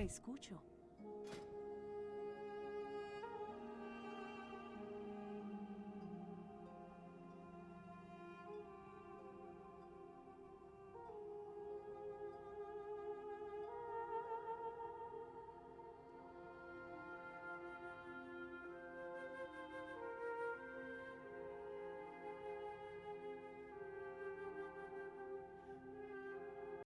Te escucho.